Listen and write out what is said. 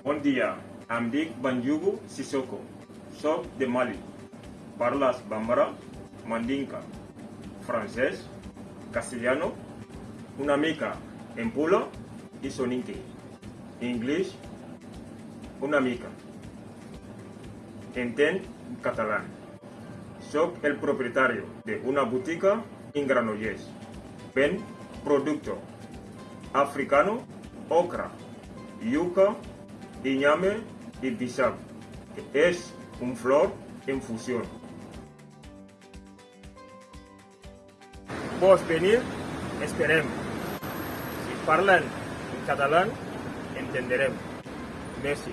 Bon dia, em dic Banjugu Sissoko. Soc de Mali. Parles bambara, mandinka, francès, castellano, una mica en pula i soninke. English, una mica. Entenc català. Soc el propietario de una botica en Granollers. Ven producto africano, okra, yuca, iñame y bisab, que es un flor en fusión. Vos venir, esperem. Si parlen en català, entenderem. Merci.